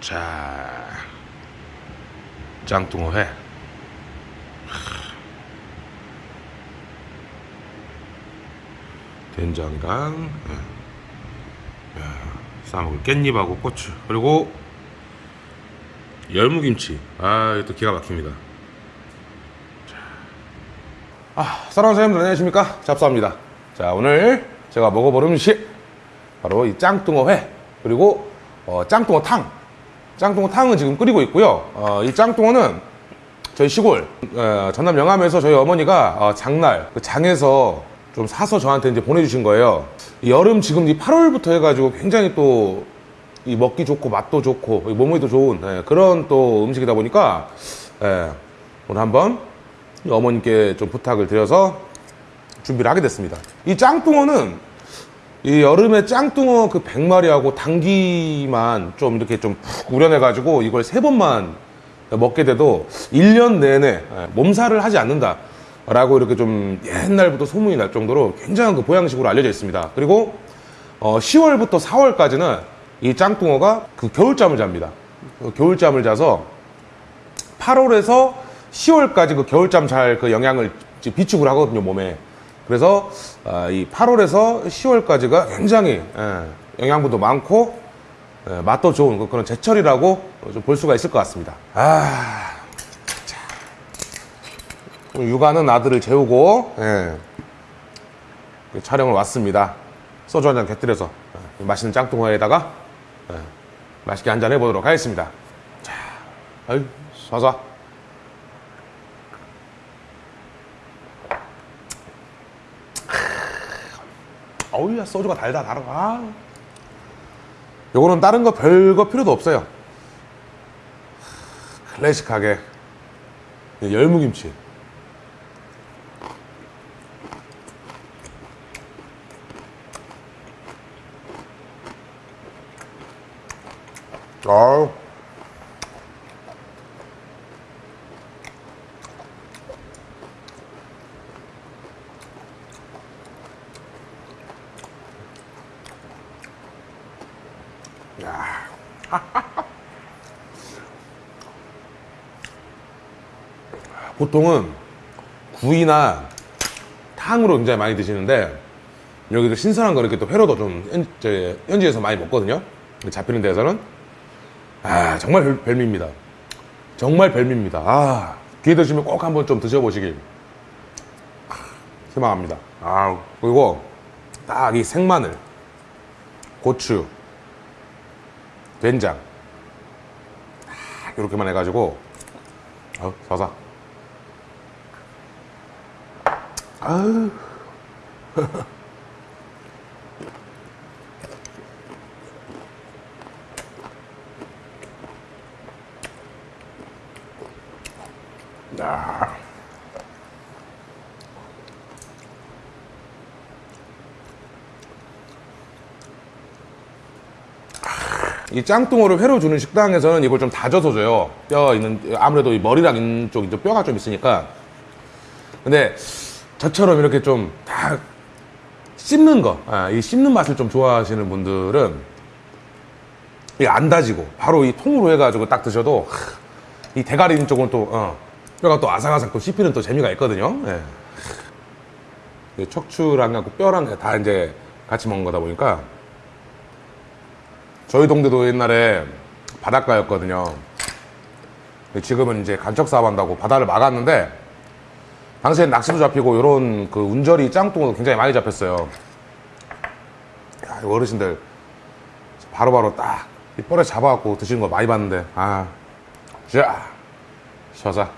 자 짱뚱어회 된장이랑 예. 야, 싸먹을 깻잎하고 고추 그리고 열무김치 아 이것도 기가 막힙니다 자. 아 사랑하는 사장님들 안녕하십니까? 잡사입니다. 자 오늘 제가 먹어볼 음식 바로 이 짱뚱어회 그리고 어, 짱뚱어탕. 짱뚱어탕은 지금 끓이고 있고요. 어, 이 짱뚱어는 저희 시골 어, 전남 영암에서 저희 어머니가 어, 장날 그 장에서 좀 사서 저한테 이제 보내주신 거예요. 이 여름 지금 이 8월부터 해가지고 굉장히 또 이 먹기 좋고 맛도 좋고 이 몸에도 좋은 예, 그런 또 음식이다 보니까 예, 오늘 한번 이 어머님께 좀 부탁을 드려서 준비를 하게 됐습니다 이 짱뚱어는 이 여름에 짱뚱어 그 100마리하고 당기만 좀 이렇게 좀 푹 우려내 가지고 이걸 세 번만 먹게 돼도 1년 내내 예, 몸살을 하지 않는다. 라고 이렇게 좀 옛날부터 소문이 날 정도로 굉장한 그 보양식으로 알려져 있습니다. 그리고 어 10월부터 4월까지는 이 짱뚱어가 그 겨울잠을 잡니다. 그 겨울잠을 자서 8월에서 10월까지 그 겨울잠 잘 그 영향을 비축을 하거든요, 몸에. 그래서 아, 이 8월에서 10월까지가 굉장히 예, 영양분도 많고 예, 맛도 좋은 그- 그런 제철이라고 좀 볼 수가 있을 것 같습니다. 아, 육아는 아들을 재우고 예, 그 촬영을 왔습니다. 소주 한 잔 곁들여서 예, 맛있는 짱뚱어에다가 예, 맛있게 한 잔 해보도록 하겠습니다. 자, 아유, 사사. 어우야 소주가 달다 달아 아. 요거는 다른 거 별거 필요도 없어요. 클래식하게. 열무김치 아우 보통은 구이나 탕으로 굉장히 많이 드시는데 여기도 신선한 거 이렇게 또 회로도 좀 현, 저, 현지에서 많이 먹거든요. 잡히는 데에서는 아 정말 별, 별미입니다. 정말 별미입니다. 아 기회 되시면 꼭 한번 좀 드셔보시길 희망합니다. 아 그리고 딱 이 생마늘, 고추, 된장 딱 이렇게만 해가지고 어, 사사. 아유. 야. 이 짱뚱어를 회로 주는 식당에서는 이걸 좀 다져서 줘요. 뼈 있는 아무래도 이 머리랑 있는 쪽 이제 뼈가 좀 있으니까. 근데 저처럼 이렇게 좀 다 씹는 거, 아, 이 씹는 맛을 좀 좋아하시는 분들은 이게 안 다지고 바로 이 통으로 해가지고 딱 드셔도 하, 이 대가리 있는 쪽은 또 어, 뼈가 또 아삭아삭 또 씹히는 또 재미가 있거든요. 예. 이 척추랑 그 뼈랑 다 이제 같이 먹는 거다 보니까 저희 동네도 옛날에 바닷가였거든요. 지금은 이제 간척 사업한다고 바다를 막았는데 당시엔 낚시도 잡히고 이런 그 운절이 짱뚱어도 굉장히 많이 잡혔어요. 야, 이 어르신들 바로바로 딱이 뻘에 잡아갖고 드시는 거 많이 봤는데 아, 자, 쉬어자.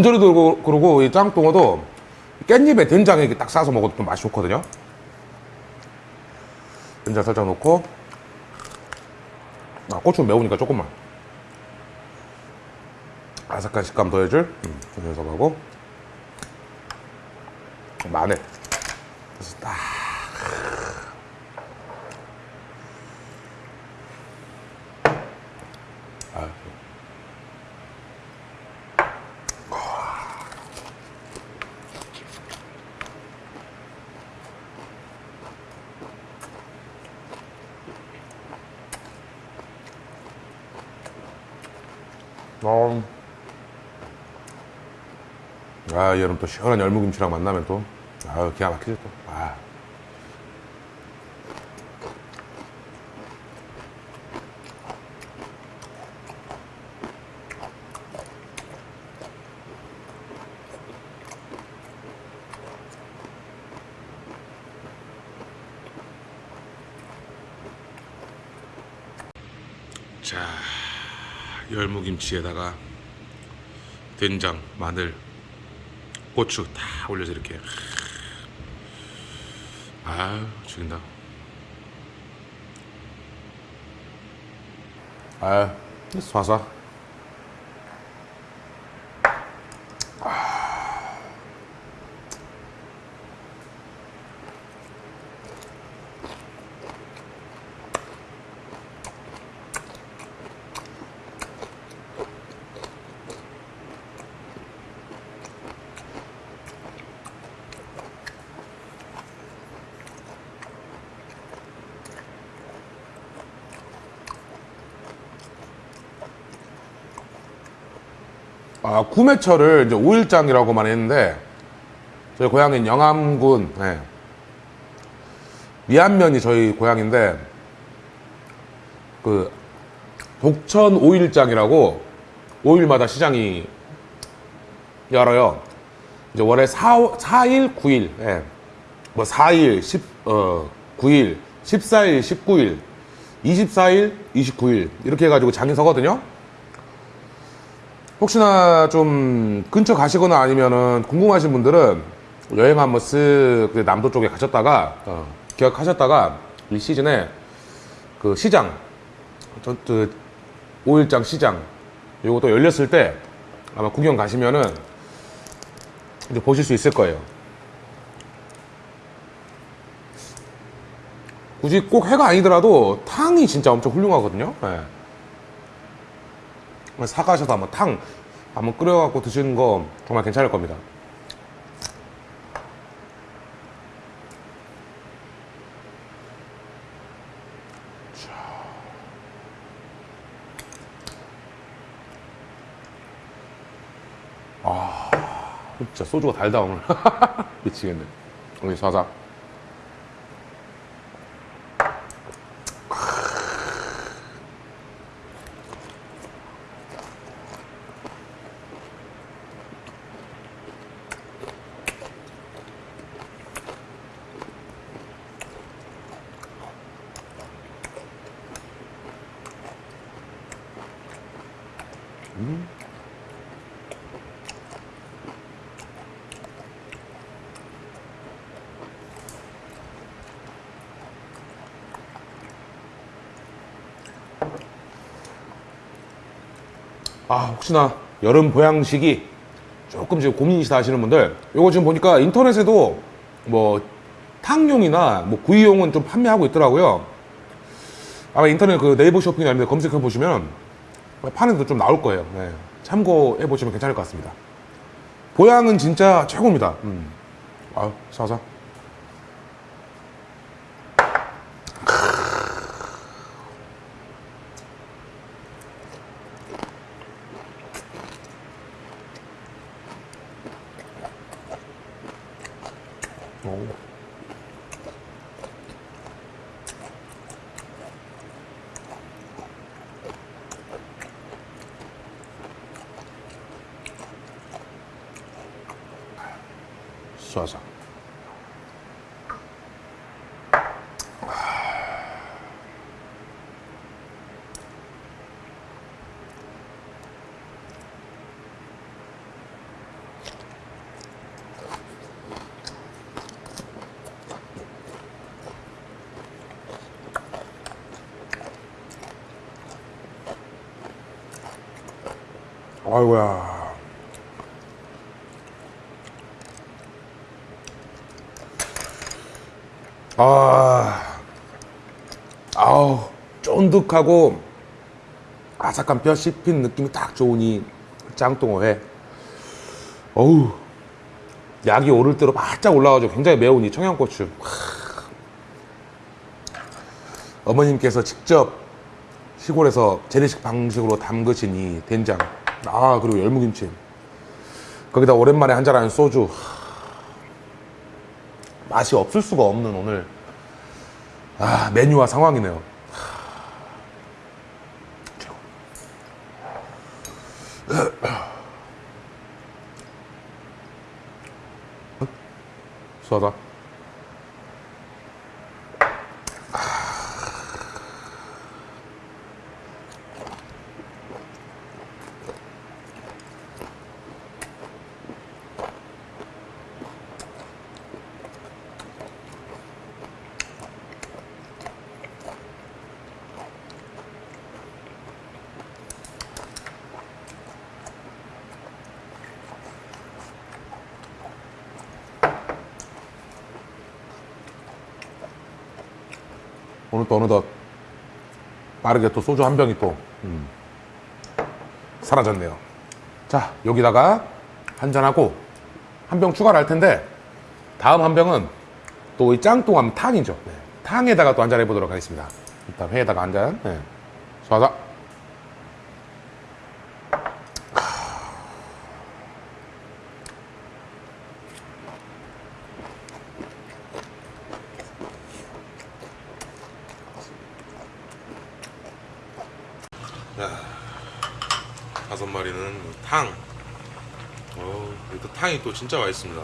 운절이도 그러고, 이 짱뚱어도 깻잎에 된장에 이렇게 딱 싸서 먹어도 좀 맛이 좋거든요. 된장 살짝 넣고 아, 고추 매우니까 조금만. 아삭한 식감 더해줄 음, 좀 녀석하고 마늘. 그래서 딱. 아, 어. 아, 여름 또 시원한 열무김치랑 만나면 또, 아 기가 막히죠, 또. 아. 자, 열무김치에다가 된장, 마늘, 고추 다 올려서 이렇게. 아유 죽인다. 아유 쏴서 아, 구매철을 이제 5일장이라고만 했는데, 저희 고향인 영암군, 예. 미안면이 저희 고향인데, 그, 독천 5일장이라고 5일마다 시장이 열어요. 이제 월에 4, 4일, 9일, 예. 뭐 4일, 10, 어, 9일, 14일, 19일, 24일, 29일, 이렇게 해가지고 장이 서거든요. 혹시나 좀 근처 가시거나 아니면은 궁금하신 분들은 여행 한번 쓱그 남도 쪽에 가셨다가 어, 기억하셨다가 이 시즌에 그 시장 저, 그 5일장 시장 요것도 열렸을 때 아마 구경 가시면은 이제 보실 수 있을 거예요. 굳이 꼭 해가 아니더라도 탕이 진짜 엄청 훌륭하거든요. 예. 사가셔서 한번 탕 한번 끓여갖고 드시는 거 정말 괜찮을 겁니다. 아, 진짜 소주가 달다 오늘. 미치겠네. 오늘 사사. 아, 혹시나 여름 보양식이 조금 지금 고민이시다 하시는 분들, 요거 지금 보니까 인터넷에도 뭐 탕용이나 뭐 구이용은 좀 판매하고 있더라고요. 아마 인터넷 그 네이버 이런 데 검색해 보시면 파는 데도 좀 나올 거예요. 네. 참고해 보시면 괜찮을 것 같습니다. 보양은 진짜 최고입니다. 음. 아유, 사사. 오. 쏴서. 아이고야. 아, 아우, 쫀득하고 아삭한 뼈 씹힌 느낌이 딱이 짱뚱어회. 어우, 약이 오를 대로 바짝 올라가지고 굉장히 매운 이 청양고추. 하. 어머님께서 직접 시골에서 재래식 방식으로 담그신 이 된장. 아, 그리고 열무김치. 거기다 오랜만에 한잔하는 소주. 하. 맛이 없을 수가 없는 오늘. 아, 메뉴와 상황이네요. 하. 최고. 수하다. 오늘 또 어느덧 빠르게 또 소주 한 병이 또 음, 사라졌네요. 자 여기다가 한 잔하고 한 병 추가를 할 텐데 다음 한 병은 또 이 짱뚱함 탕이죠. 네. 탕에다가 또 한 잔 해보도록 하겠습니다. 일단 회에다가 한 잔. 네. 수하 자. 다섯 마리는 탕. 어, 또 탕이 또 진짜 맛있습니다.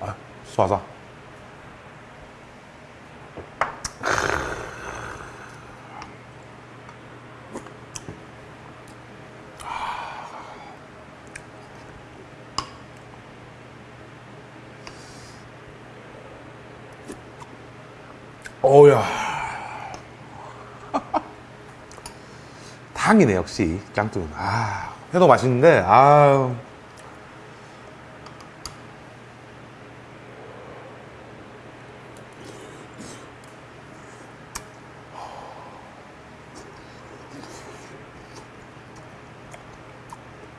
아, 수하자. 어우야. 탕이네, 역시. 짱뚱. 아, 회도 맛있는데, 아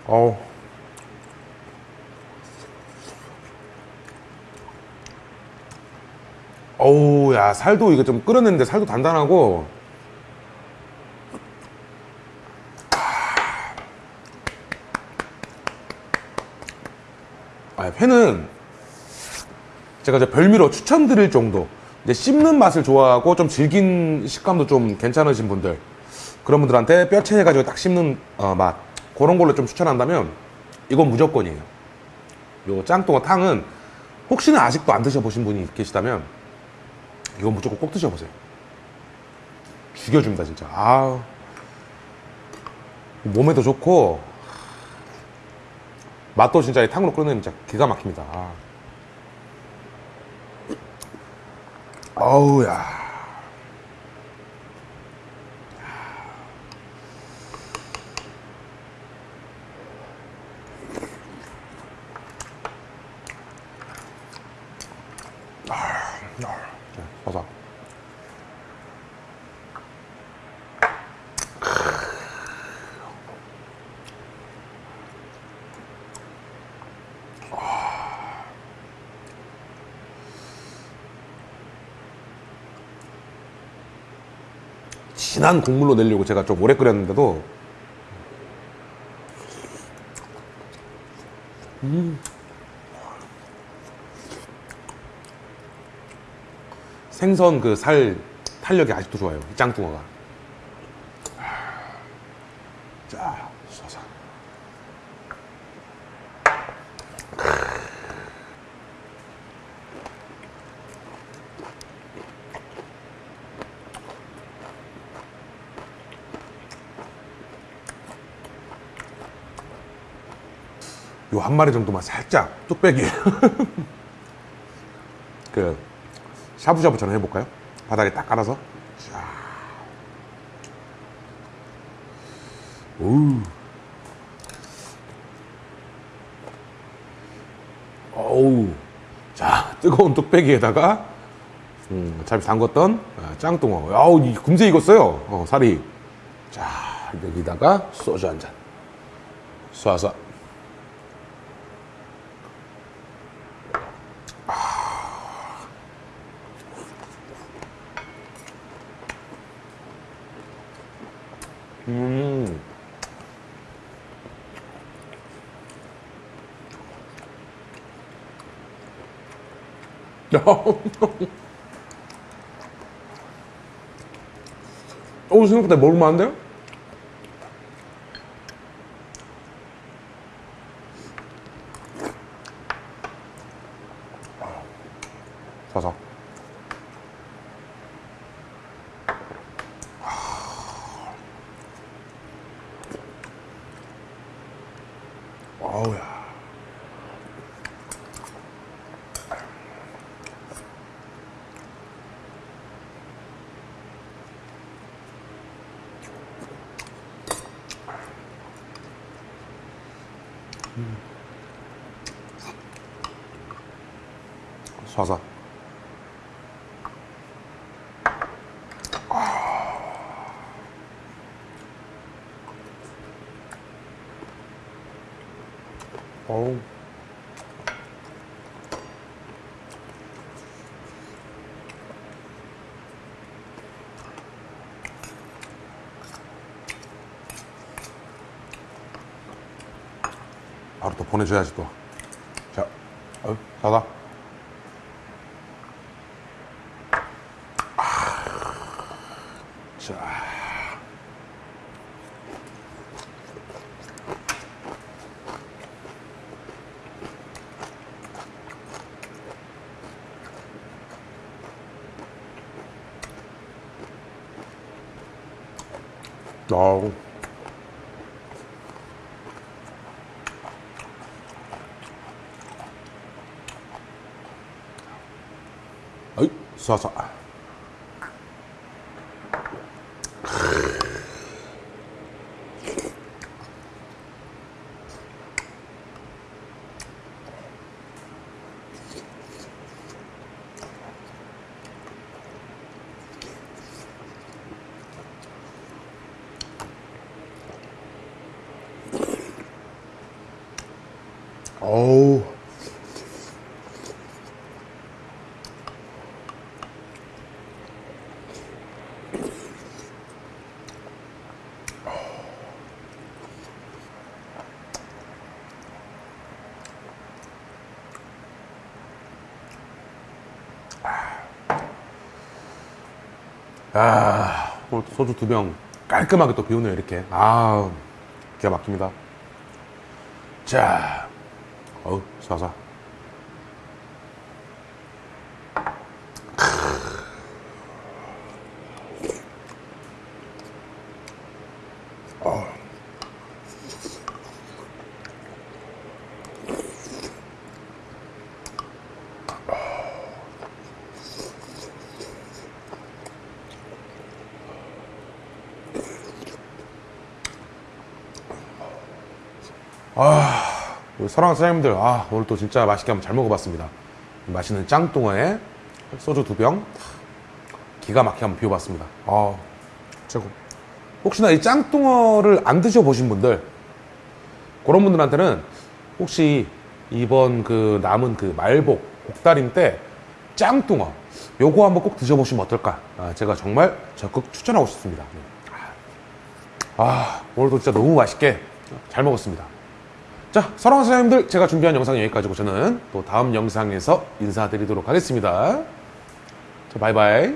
어우. 어우, 야, 살도 이거 좀 끓였는데 살도 단단하고. 아, 회는 제가 이제 별미로 추천드릴 정도. 이제 씹는 맛을 좋아하고 좀 질긴 식감도 좀 괜찮으신 분들. 그런 분들한테 뼈채 해가지고 딱 씹는 어, 맛. 그런 걸로 좀 추천한다면 이건 무조건이에요. 요 짱뚱어 탕은 혹시나 아직도 안 드셔보신 분이 계시다면 이건 무조건 꼭 드셔보세요. 죽여줍니다, 진짜. 아 몸에도 좋고, 맛도 진짜 이 탕으로 끓이면 진짜 기가 막힙니다. 아. 어우, 야. 자, 버섯. 진한 국물로 내려고 제가 좀 오래 끓였는데도 생선 그 살 탄력이 아직도 좋아요. 이 짱뚱어가. 자, 쏴서. 요 한 마리 정도만 살짝 뚝배기 그 샤브샤브처럼 해볼까요? 바닥에 딱 깔아서 자. 오. 어우. 자, 뜨거운 뚝배기에다가 음, 잘 담궜던 아, 짱뚱어. 아우, 이 금세 익었어요. 어, 살이. 자, 여기다가 소주 한 잔. 쏴서. 오, 생각보다 먹을만한데요? 사사. 아우야. 사사. 어우. 바로 또 보내줘야지 또. 자, 어, 사다. 자. 아우. 어이, 어우. 아, 소주 두 병 깔끔하게 또 비우네요, 이렇게. 아, 기가 막힙니다. 자, 어우, 쏴쏴. 우리 사랑하는 사장님들, 아, 오늘 또 진짜 맛있게 한번 잘 먹어봤습니다. 맛있는 짱뚱어에 소주 두 병, 기가 막히게 한번 비워봤습니다. 아, 최고. 혹시나 이 짱뚱어를 안 드셔보신 분들, 그런 분들한테는 혹시 이번 그 남은 그 말복, 복달임 때 짱뚱어, 요거 한번 꼭 드셔보시면 어떨까. 아, 제가 정말 적극 추천하고 싶습니다. 아, 오늘도 진짜 너무 맛있게 잘 먹었습니다. 자 사랑하는 사장님들 제가 준비한 영상 여기까지고 저는 또 다음 영상에서 인사드리도록 하겠습니다. 자 바이바이.